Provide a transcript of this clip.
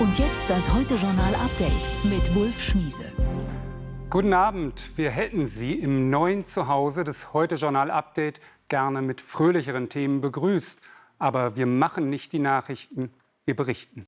Und jetzt das Heute-Journal-Update mit Wulf Schmiese. Guten Abend. Wir hätten Sie im neuen Zuhause des Heute-Journal-Update gerne mit fröhlicheren Themen begrüßt. Aber wir machen nicht die Nachrichten, wir berichten.